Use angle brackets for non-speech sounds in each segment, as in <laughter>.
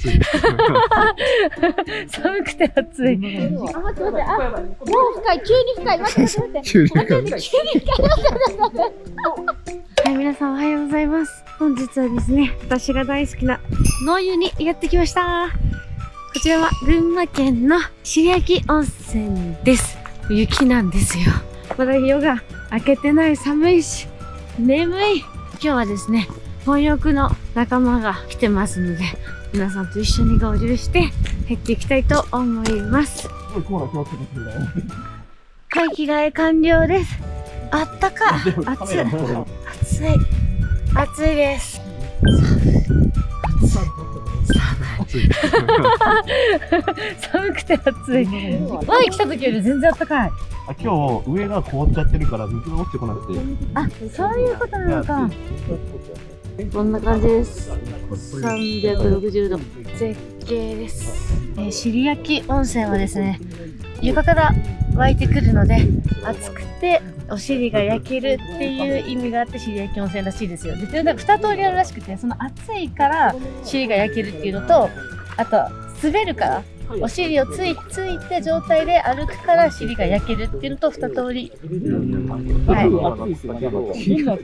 暑い。寒くて暑い。あ、待って待って、あ、もう深い、急に深い、待って待って待って。はい、皆さんおはようございます。本日はですね、私が大好きな野湯にやってきました。こちらは群馬県の白焼温泉です。雪なんですよ。まだ夜が明けてない寒いし、眠い。今日はですね、本浴の仲間が来てますので、皆さんと一緒に合流して入っていきたいと思います。はい、着替え完了です。あったか。暑い。暑い。暑いです。<laughs> 寒くて暑い。前来た時より全然暖かい。あ今日上が凍っちゃってるから水が落ちてこなくて。あ、そういうことなのか。こんな感じです。360度絶景です。えー、尻焼温泉はですね、床から湧いてくるので、熱くてお尻が焼けるっていう意味があって尻焼温泉らしいですよ。で、なんか2通りあるらしくて、その熱いから尻が焼けるっていうのと、あと滑るから。お尻をついついて状態で歩くから尻が焼けるっていうのと二通り。は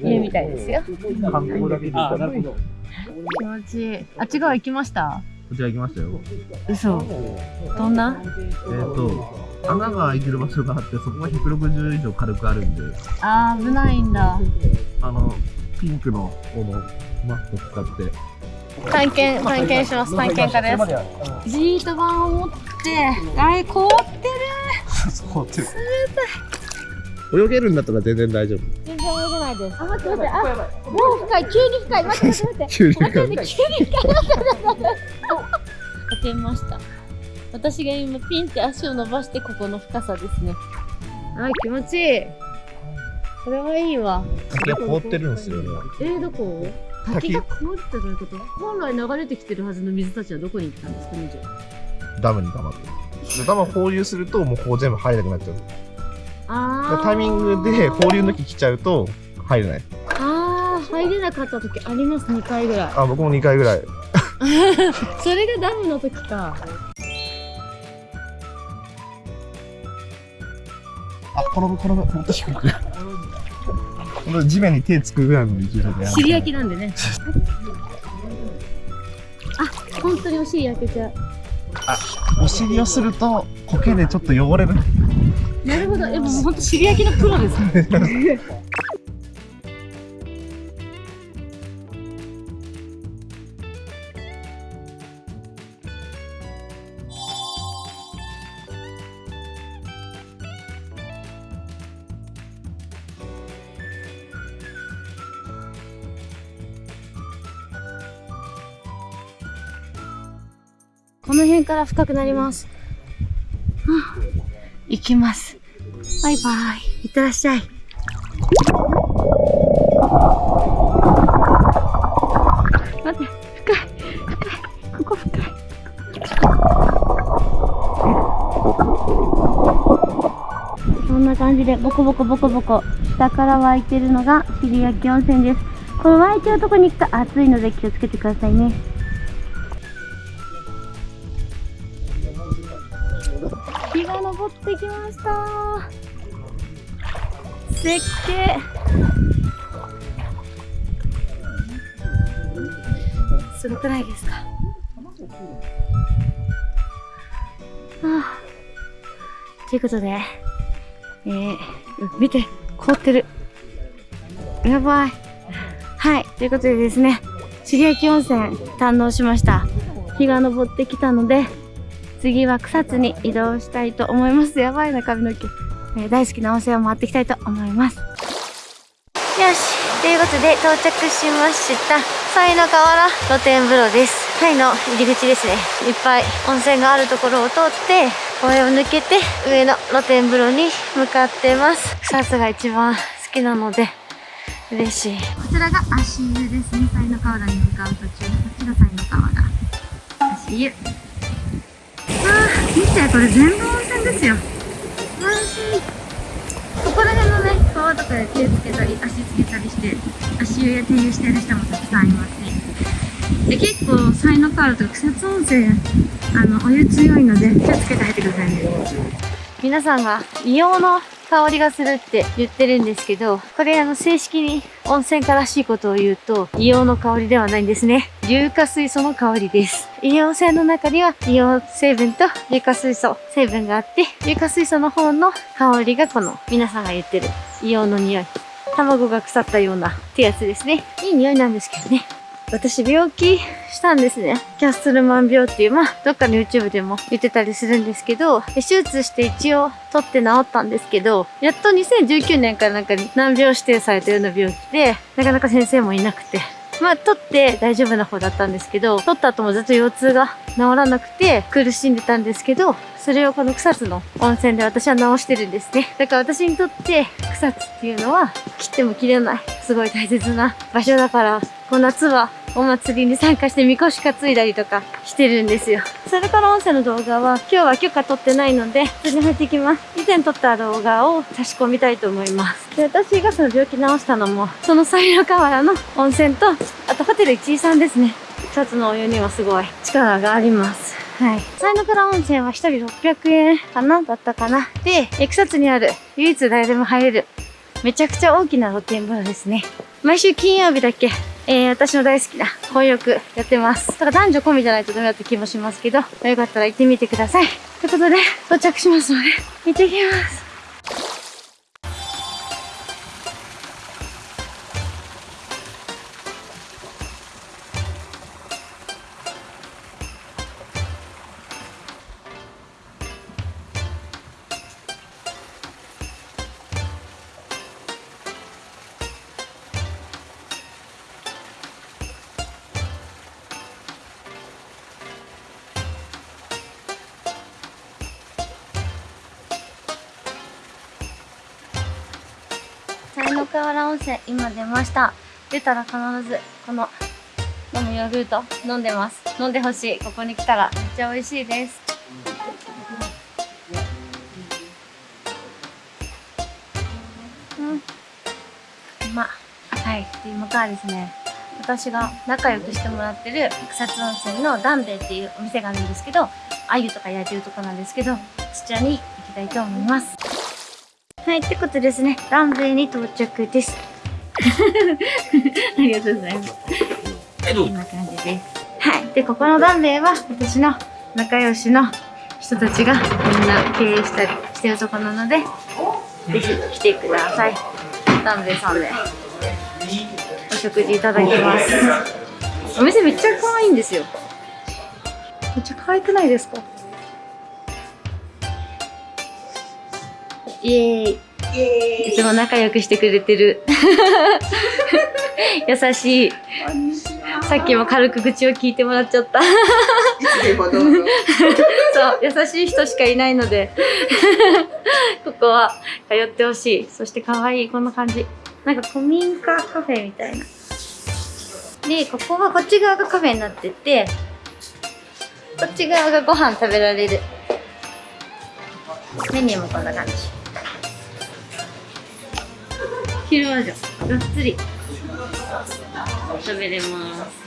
い。家みたいですよ。観光だけであ、なるほど。気持ちいい。あっち側行きました？こちら行きましたよ。嘘。どんな？えっ、と、穴が開いてる場所があって、そこが160以上軽くあるんで、あー危ないんだ。あの、ピンクのこのマット使って、探検探検します。探検家です。ジート板を持ってあれ凍ってる。そうって泳げるんだったら全然大丈夫。全然泳げないです。あ待って待って。あもう深い急に深い待って待って。待って急に。待って待って。急に深い待って待って待って当てました。私が今ピンって足を伸ばしてここの深さですね。あ気持ちいい。これはいいわ。滝が凍ってるんですよね。えー、どこ？滝滝が凍ってどういうこと？本来流れてきてるはずの水たちはどこに行ったんですかねじダムに溜まってダム放流すると、もうここ全部入れなくなっちゃう。だあタイミングで放流の時来ちゃうと、入れない。あー入れなかった時あります？2回ぐらいあ、僕も2回ぐらい。<laughs> それがダムの時かあ、転ぶ転ぶ。本当低く。<laughs> この地面に手つくぐらいの勢いでやる。尻焼きなんでねあ本当にお尻焼けちゃうお尻をすると、苔でちょっと汚れる。なるほどえもう本当尻焼きのプロですね <laughs> この辺から深くなります。はあ行きます。バイバイ。いってらっしゃい。待って、深い。深い。ここ深い。こんな感じでボコボコボコボコ下から湧いてるのが尻焼温泉です。この湧いてるとこに行くと暑いので気をつけてくださいね。ってきました。絶景すごくないですか。あということでえー、見て凍ってる。やばい。はい。ということでですね茂焼温泉堪能しました。日が昇ってきたので次は草津に移動したいと思います。やばいな、髪の毛。えー大好きな温泉を回っていきたいと思います。よし。ということで到着しました。西の河原露天風呂です。タイの入り口ですね。いっぱい温泉があるところを通って、公園を抜けて上の露天風呂に向かってます。草津が一番好きなので嬉しい。こちらが足湯ですね。西の河原に向かう途中、こっちが西の河原。足湯。見てこれ全部温泉ですよ。安心ここら辺のね川とかで手つけたり足つけたりして足湯や手湯してる人もたくさんいますね。で結構才能カールとか草津温泉あのお湯強いので気をつけて入ってくださいね。皆さんが硫黄の香りがするって言ってるんですけどこれあの正式に温泉家らしいことを言うと硫黄の香りではないんですね。硫化水素の香りです硫黄泉の中には硫黄成分と硫化水素成分があって硫化水素の方の香りがこの皆さんが言ってる硫黄の匂い。卵が腐ったようなってやつですね。いい匂いなんですけどね。私病気したんですね。キャッスルマン病っていう、まあ、どっかの YouTube でも言ってたりするんですけど、手術して一応取って治ったんですけど、やっと2019年からなんかに難病指定されたような病気で、なかなか先生もいなくて、まあ、取って大丈夫な方だったんですけど、取った後もずっと腰痛が治らなくて苦しんでたんですけど、それをこの草津の温泉で私は治してるんですね。だから私にとって草津っていうのは切っても切れない、すごい大切な場所だから、この夏はお祭りに参加してみこし担いだりとかしてるんですよ。それから音声の動画は今日は許可取ってないので、普通に入っていきます。以前撮った動画を差し込みたいと思います。で、私がその病気治したのも、その西の河原の温泉と、あとホテル一位さんですね。草津のお湯にはすごい力があります。はい。西の倉温泉は1人600円かなだったかな。で、え草津にある唯一誰でも入れるめちゃくちゃ大きな露天風呂ですね。毎週金曜日だけ、えー、私の大好きな混浴やってます。だから男女込みじゃないとダメだった気もしますけど、よかったら行ってみてください。ということで、到着しますので、行ってきます。才の河原温泉、今出ました。出たら必ず、この、飲むヨーグルト飲んでます。飲んでほしい。ここに来たらめっちゃ美味しいです。うん。まっ。はい。で、今からですね、私が仲良くしてもらってる草津温泉のダンベイっていうお店があるんですけど、鮎とか焼いてるとこなんですけど、そちらに行きたいと思います。はい、ってことですね、ランウェイに到着です。<laughs> ありがとうございます。こんな感じです。はい。で、ここのダンベイは私の仲良しの人たちがみんな経営したりしてるとこなので、ぜひ来てください。ダンベイさんでお食事いただきます。お店めっちゃ可愛いんですよ。めっちゃ可愛くないですか？イエーイ。いつも仲良くしてくれてる。<laughs> 優しい。さっきも軽く愚痴を聞いてもらっちゃった。<laughs> そう、優しい人しかいないので、<laughs> ここは通ってほしい。そして可愛い、こんな感じ。なんか古民家カフェみたいな。で、ここはこっち側がカフェになってて、こっち側がご飯食べられる。メニューもこんな感じ。昼間じゃん。がっつり食べれます。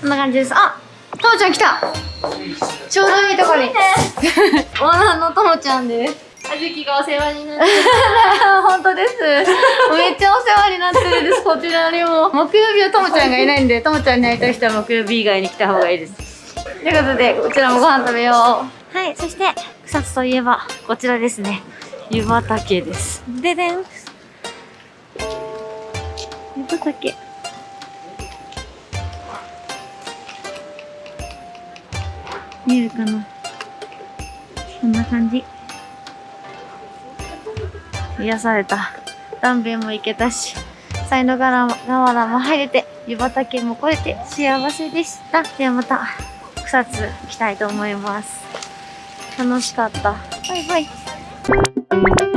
こんな感じです。あともちゃん来たちょうどいいとこに。オーナーのともちゃんです。あずきがお世話になって <laughs> 本当です。めっちゃお世話になってるんです、こちらにも。木曜日はともちゃんがいないんで、ともちゃんに会いたい人は木曜日以外に来た方がいいです。ということで、こちらもご飯食べよう。はい、そして、草津といえば、こちらですね。湯畑です。ででん。湯畑。見えるかなこんな感じ。癒された。ダンベンも行けたし、才の河原も入れて、湯畑も来れて幸せでした。ではまた、草津来たいと思います。楽しかった。バイバイ。you